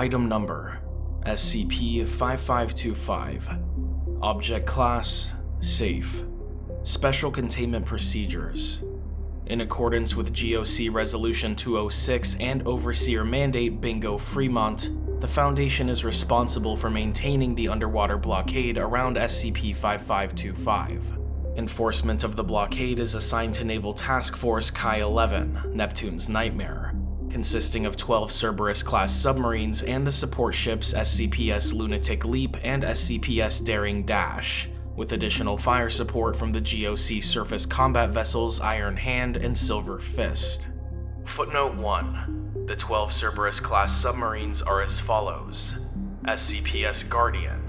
Item Number SCP-5525 Object Class Safe. Special Containment Procedures. In accordance with GOC Resolution 206 and Overseer Mandate Bingo Fremont, the Foundation is responsible for maintaining the underwater blockade around SCP-5525. Enforcement of the blockade is assigned to Naval Task Force Chi-11, Neptune's Nightmare, consisting of 12 Cerberus-class submarines and the support ships SCPS Lunatic Leap and SCPS Daring Dash, with additional fire support from the GOC surface combat vessels Iron Hand and Silver Fist. Footnote 1. The 12 Cerberus-class submarines are as follows. SCPS Guardian,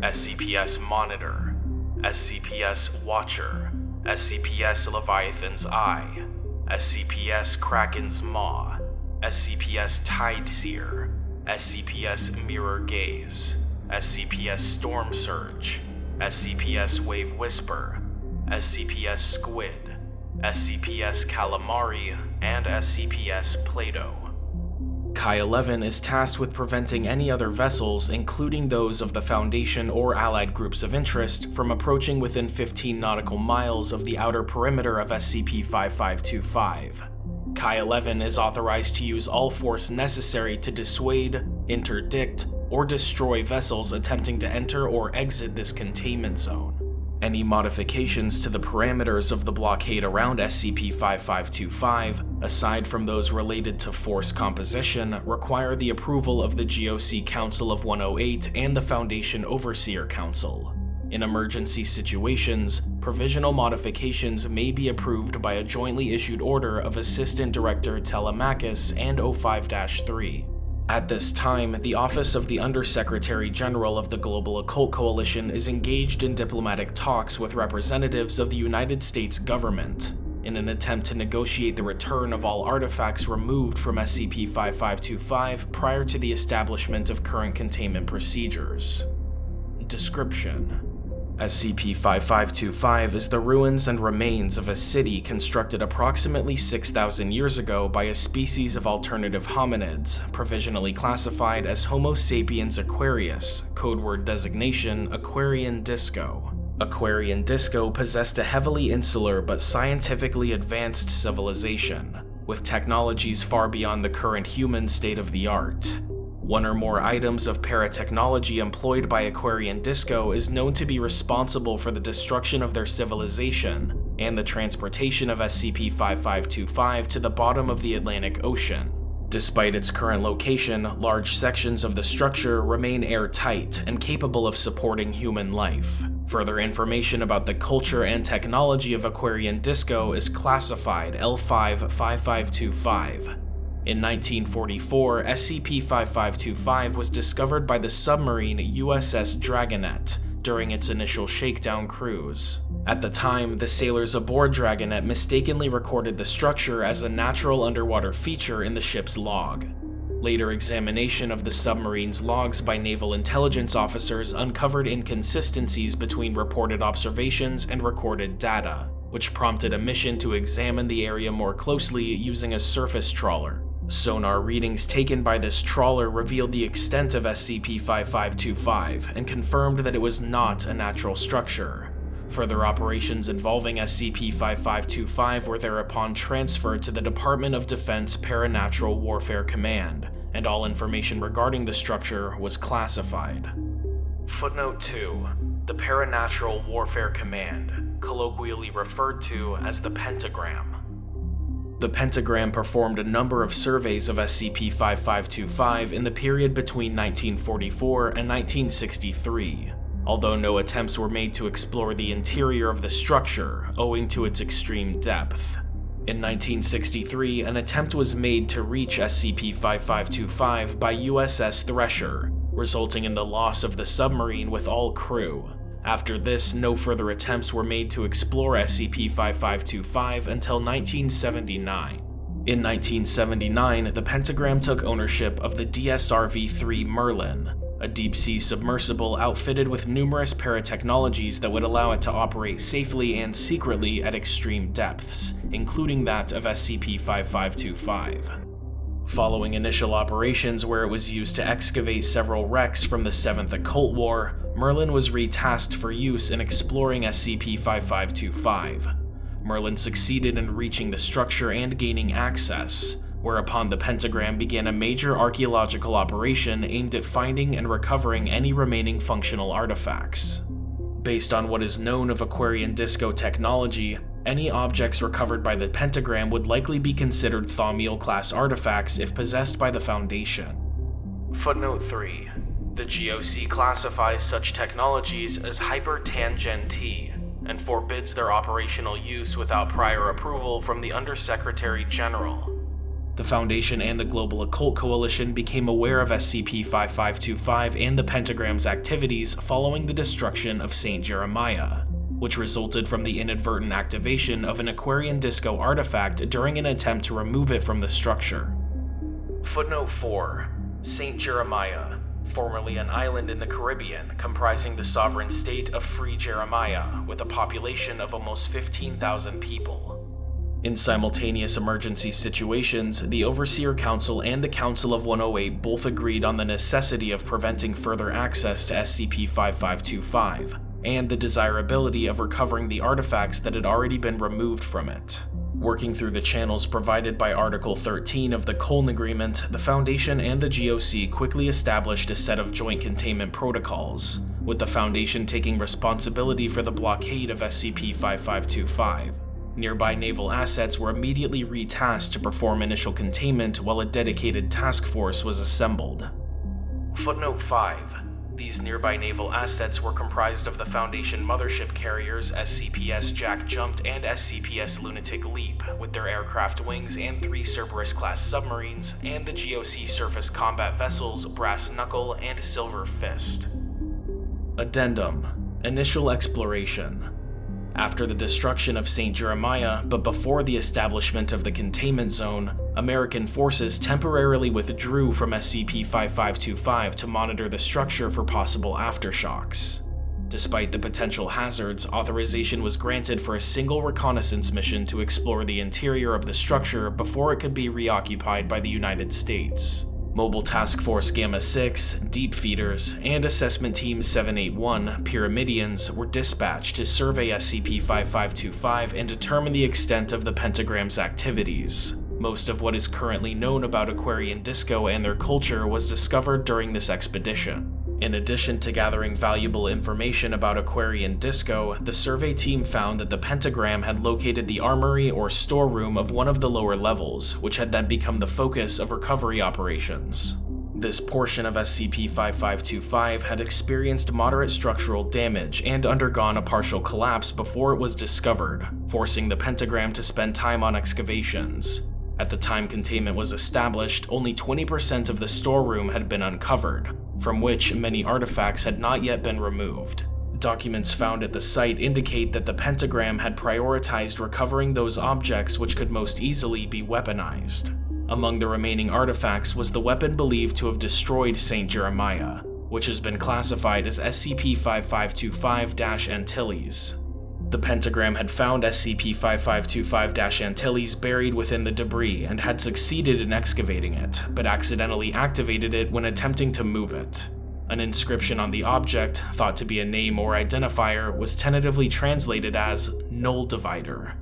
SCPS Monitor, SCPS Watcher, SCPS Leviathan's Eye, SCPS Kraken's Maw, SCPS Tide Seer, SCPS Mirror Gaze, SCPS Storm Surge, SCPS Wave Whisper, SCPS Squid, SCPS Calamari, and SCPS Plato. Chi-11 is tasked with preventing any other vessels, including those of the Foundation or allied groups of interest, from approaching within 15 nautical miles of the outer perimeter of SCP-5525. Chi-11 is authorized to use all force necessary to dissuade, interdict, or destroy vessels attempting to enter or exit this containment zone. Any modifications to the parameters of the blockade around SCP-5525, aside from those related to force composition, require the approval of the GOC Council of 108 and the Foundation Overseer Council. In emergency situations, provisional modifications may be approved by a jointly issued order of Assistant Director Telemachus and O5-3. At this time, the Office of the Undersecretary General of the Global Occult Coalition is engaged in diplomatic talks with representatives of the United States government in an attempt to negotiate the return of all artifacts removed from SCP-5525 prior to the establishment of current containment procedures. Description SCP-5525 is the ruins and remains of a city constructed approximately 6,000 years ago by a species of alternative hominids, provisionally classified as Homo sapiens aquarius, codeword designation Aquarian Disco. Aquarian Disco possessed a heavily insular but scientifically advanced civilization, with technologies far beyond the current human state-of-the-art. One or more items of paratechnology employed by Aquarian Disco is known to be responsible for the destruction of their civilization and the transportation of SCP-5525 to the bottom of the Atlantic Ocean. Despite its current location, large sections of the structure remain airtight and capable of supporting human life. Further information about the culture and technology of Aquarian Disco is classified L5-5525, in 1944, SCP-5525 was discovered by the submarine USS Dragonet during its initial shakedown cruise. At the time, the sailors aboard Dragonet mistakenly recorded the structure as a natural underwater feature in the ship's log. Later examination of the submarine's logs by naval intelligence officers uncovered inconsistencies between reported observations and recorded data, which prompted a mission to examine the area more closely using a surface trawler. Sonar readings taken by this trawler revealed the extent of SCP-5525 and confirmed that it was not a natural structure. Further operations involving SCP-5525 were thereupon transferred to the Department of Defense Paranatural Warfare Command, and all information regarding the structure was classified. Footnote 2. The Paranatural Warfare Command, colloquially referred to as the Pentagram, the Pentagram performed a number of surveys of SCP-5525 in the period between 1944 and 1963, although no attempts were made to explore the interior of the structure owing to its extreme depth. In 1963, an attempt was made to reach SCP-5525 by USS Thresher, resulting in the loss of the submarine with all crew, after this, no further attempts were made to explore SCP-5525 until 1979. In 1979, the Pentagram took ownership of the DSRV-3 Merlin, a deep-sea submersible outfitted with numerous paratechnologies that would allow it to operate safely and secretly at extreme depths, including that of SCP-5525. Following initial operations where it was used to excavate several wrecks from the 7th Occult War, Merlin was retasked for use in exploring SCP-5525. Merlin succeeded in reaching the structure and gaining access, whereupon the Pentagram began a major archaeological operation aimed at finding and recovering any remaining functional artifacts. Based on what is known of Aquarian Disco technology, any objects recovered by the Pentagram would likely be considered Thaumiel-class artifacts if possessed by the Foundation. Footnote 3. The GOC classifies such technologies as hypertangenti and forbids their operational use without prior approval from the Undersecretary General. The Foundation and the Global Occult Coalition became aware of SCP-5525 and the Pentagram's activities following the destruction of St. Jeremiah, which resulted from the inadvertent activation of an Aquarian Disco artifact during an attempt to remove it from the structure. Footnote 4. St. Jeremiah, formerly an island in the Caribbean comprising the sovereign state of Free Jeremiah with a population of almost 15,000 people. In simultaneous emergency situations, the Overseer Council and the Council of 108 both agreed on the necessity of preventing further access to SCP-5525, and the desirability of recovering the artifacts that had already been removed from it. Working through the channels provided by Article 13 of the Colne Agreement, the Foundation and the GOC quickly established a set of joint containment protocols, with the Foundation taking responsibility for the blockade of SCP-5525. Nearby naval assets were immediately retasked to perform initial containment while a dedicated task force was assembled. Footnote 5. These nearby naval assets were comprised of the Foundation mothership carriers SCPS Jack Jumped and SCPS Lunatic Leap, with their aircraft wings and three Cerberus-class submarines, and the GOC surface combat vessels Brass Knuckle and Silver Fist. Addendum Initial Exploration after the destruction of St. Jeremiah, but before the establishment of the containment zone, American forces temporarily withdrew from SCP-5525 to monitor the structure for possible aftershocks. Despite the potential hazards, authorization was granted for a single reconnaissance mission to explore the interior of the structure before it could be reoccupied by the United States. Mobile Task Force Gamma 6, Deep Feeders, and Assessment Team 781, Pyramidians, were dispatched to survey SCP-5525 and determine the extent of the Pentagram's activities. Most of what is currently known about Aquarian Disco and their culture was discovered during this expedition. In addition to gathering valuable information about Aquarian Disco, the survey team found that the pentagram had located the armory or storeroom of one of the lower levels, which had then become the focus of recovery operations. This portion of SCP-5525 had experienced moderate structural damage and undergone a partial collapse before it was discovered, forcing the pentagram to spend time on excavations. At the time containment was established, only 20% of the storeroom had been uncovered, from which many artifacts had not yet been removed. Documents found at the site indicate that the pentagram had prioritized recovering those objects which could most easily be weaponized. Among the remaining artifacts was the weapon believed to have destroyed St. Jeremiah, which has been classified as SCP-5525-Antilles. The pentagram had found SCP-5525-Antilles buried within the debris and had succeeded in excavating it, but accidentally activated it when attempting to move it. An inscription on the object, thought to be a name or identifier, was tentatively translated as Null Divider.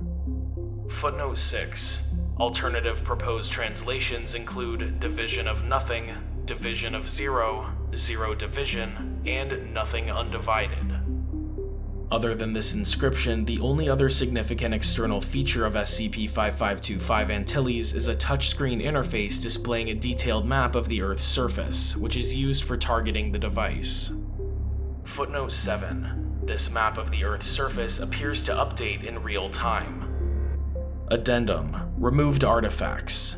Footnote 6. Alternative proposed translations include Division of Nothing, Division of Zero, Zero Division, and Nothing Undivided. Other than this inscription, the only other significant external feature of SCP-5525 Antilles is a touchscreen interface displaying a detailed map of the Earth's surface, which is used for targeting the device. Footnote 7. This map of the Earth's surface appears to update in real time. Addendum. Removed artifacts.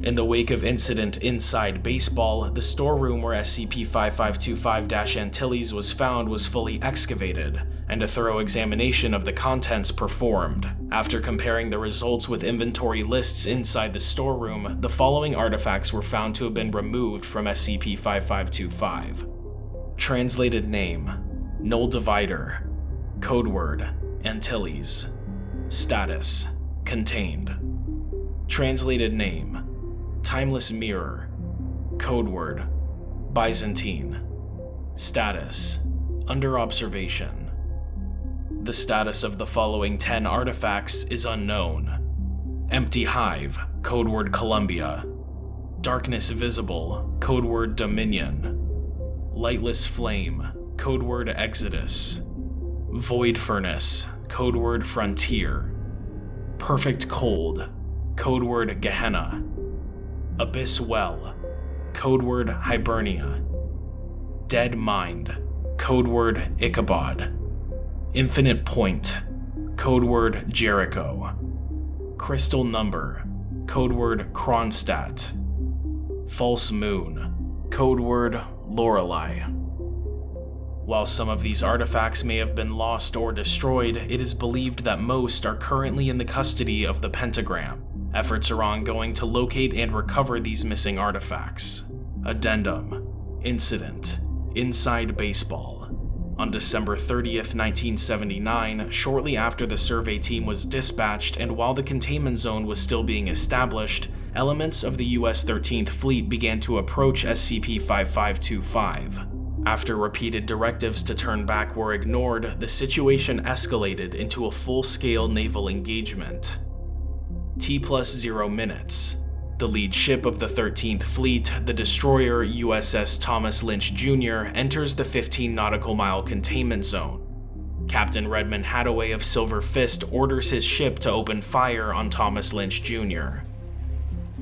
In the wake of Incident Inside Baseball, the storeroom where SCP-5525-Antilles was found was fully excavated, and a thorough examination of the contents performed. After comparing the results with inventory lists inside the storeroom, the following artifacts were found to have been removed from SCP-5525. Translated name, Null Divider. Codeword, Antilles. Status, contained. Translated name, Timeless Mirror. Codeword Byzantine. Status Under observation. The status of the following 10 artifacts is unknown. Empty Hive, codeword Columbia. Darkness Visible, codeword Dominion. Lightless Flame, codeword Exodus. Void Furnace, codeword Frontier. Perfect Cold, codeword Gehenna. Abyss Well, codeword Hibernia. Dead Mind, codeword Ichabod. Infinite Point, codeword Jericho. Crystal Number, codeword Kronstadt. False Moon, codeword Lorelei. While some of these artifacts may have been lost or destroyed, it is believed that most are currently in the custody of the Pentagram. Efforts are ongoing to locate and recover these missing artifacts. Addendum Incident Inside Baseball on December 30th, 1979, shortly after the survey team was dispatched and while the containment zone was still being established, elements of the US 13th Fleet began to approach SCP-5525. After repeated directives to turn back were ignored, the situation escalated into a full-scale naval engagement. T plus zero minutes. The lead ship of the 13th Fleet, the destroyer USS Thomas Lynch Jr., enters the 15 nautical mile containment zone. Captain Redmond Hadaway of Silver Fist orders his ship to open fire on Thomas Lynch Jr.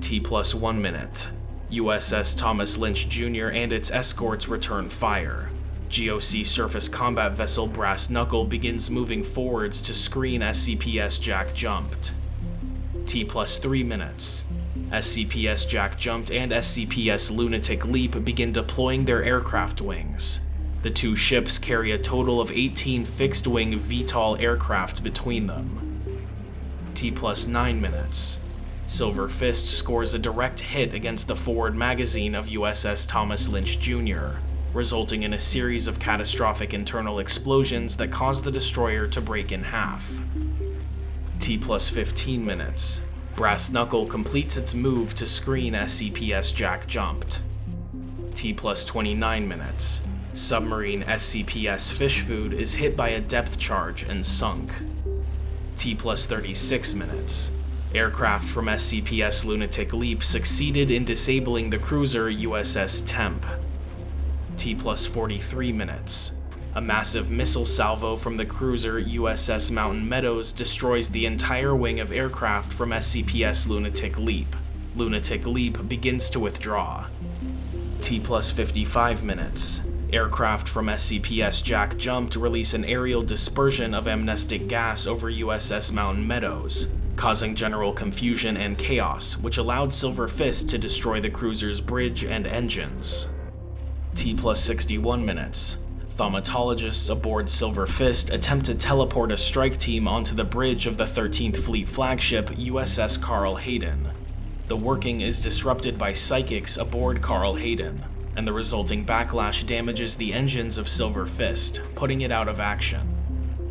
T plus one minute. USS Thomas Lynch Jr. and its escorts return fire. GOC surface combat vessel Brass Knuckle begins moving forwards to screen SCPS Jack Jumped. T plus 3 minutes. SCPS Jack Jumped and SCPS Lunatic Leap begin deploying their aircraft wings. The two ships carry a total of 18 fixed-wing VTOL aircraft between them. T plus 9 minutes. Silver Fist scores a direct hit against the forward magazine of USS Thomas Lynch Jr., resulting in a series of catastrophic internal explosions that cause the destroyer to break in half. T plus 15 minutes. Brass Knuckle completes its move to screen SCPS Jack Jumped. T plus 29 minutes. Submarine SCPS Fish Food is hit by a depth charge and sunk. T plus 36 minutes. Aircraft from SCPS Lunatic Leap succeeded in disabling the cruiser USS Temp. T plus 43 minutes. A massive missile salvo from the cruiser USS Mountain Meadows destroys the entire wing of aircraft from SCPS Lunatic Leap. Lunatic Leap begins to withdraw. T plus 55 minutes. Aircraft from SCPS Jack Jumped to release an aerial dispersion of amnestic gas over USS Mountain Meadows, causing general confusion and chaos, which allowed Silver Fist to destroy the cruiser's bridge and engines. T plus 61 minutes. Thaumatologists aboard Silver Fist attempt to teleport a strike team onto the bridge of the 13th Fleet flagship USS Carl Hayden. The working is disrupted by psychics aboard Carl Hayden, and the resulting backlash damages the engines of Silver Fist, putting it out of action.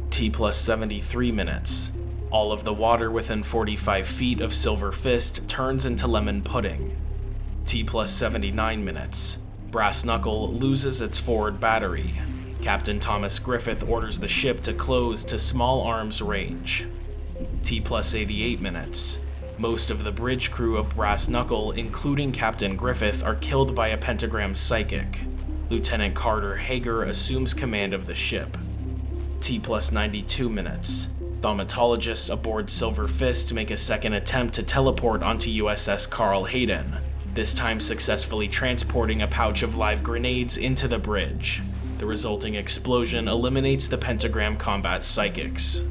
T plus 73 minutes. All of the water within 45 feet of Silver Fist turns into lemon pudding. T plus 79 minutes. Brass Knuckle loses its forward battery. Captain Thomas Griffith orders the ship to close to small arms range. T plus 88 minutes. Most of the bridge crew of Brass Knuckle, including Captain Griffith, are killed by a pentagram psychic. Lieutenant Carter Hager assumes command of the ship. T plus 92 minutes. Thaumatologists aboard Silver Fist make a second attempt to teleport onto USS Carl Hayden, this time successfully transporting a pouch of live grenades into the bridge. The resulting explosion eliminates the Pentagram combat psychics.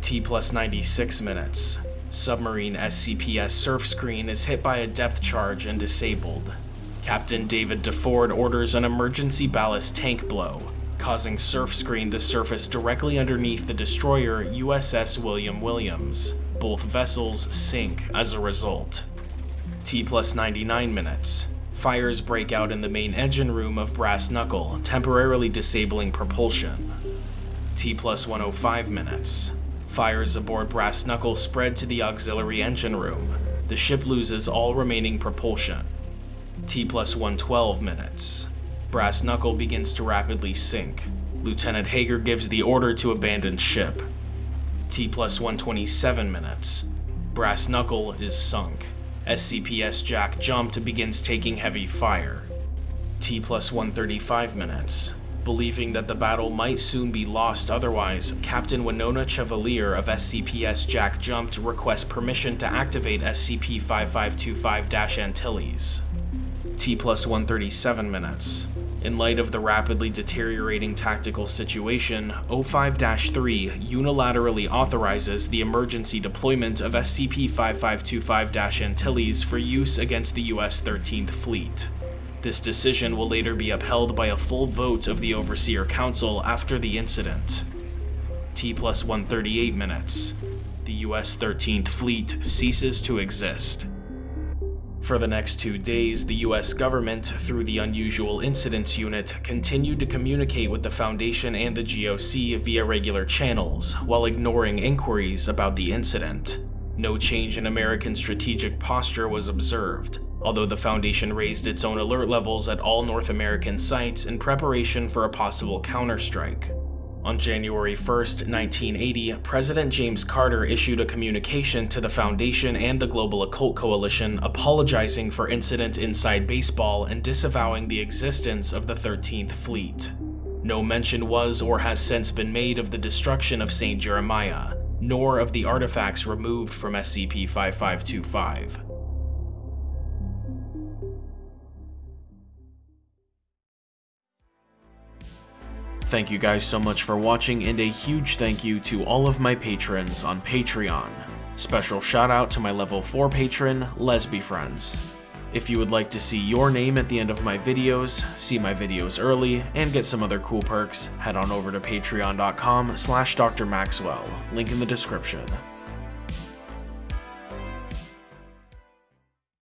T plus 96 minutes. Submarine SCPS surf screen is hit by a depth charge and disabled. Captain David DeFord orders an emergency ballast tank blow, causing surf screen to surface directly underneath the destroyer USS William Williams. Both vessels sink as a result. T plus 99 minutes. Fires break out in the main engine room of Brass Knuckle, temporarily disabling propulsion. T plus 105 minutes. Fires aboard Brass Knuckle spread to the auxiliary engine room. The ship loses all remaining propulsion. T plus 112 minutes. Brass Knuckle begins to rapidly sink. Lieutenant Hager gives the order to abandon ship. T plus 127 minutes. Brass Knuckle is sunk. SCPS Jack Jumped begins taking heavy fire. T plus 135 minutes. Believing that the battle might soon be lost otherwise, Captain Winona Chevalier of SCPS Jack Jumped requests permission to activate SCP-5525-Antilles. T plus 137 minutes. In light of the rapidly deteriorating tactical situation, O5-3 unilaterally authorizes the emergency deployment of SCP-5525-Antilles for use against the US 13th Fleet. This decision will later be upheld by a full vote of the Overseer Council after the incident. T plus 138 minutes. The US 13th Fleet ceases to exist. For the next two days, the US government, through the Unusual Incidents Unit, continued to communicate with the Foundation and the GOC via regular channels, while ignoring inquiries about the incident. No change in American strategic posture was observed, although the Foundation raised its own alert levels at all North American sites in preparation for a possible counterstrike. On January 1, 1980, President James Carter issued a communication to the Foundation and the Global Occult Coalition apologizing for incident inside baseball and disavowing the existence of the 13th Fleet. No mention was or has since been made of the destruction of St. Jeremiah, nor of the artifacts removed from SCP-5525. Thank you guys so much for watching and a huge thank you to all of my patrons on Patreon. Special shout out to my level 4 patron, Lesby Friends. If you would like to see your name at the end of my videos, see my videos early, and get some other cool perks, head on over to patreon.com slash drmaxwell, link in the description.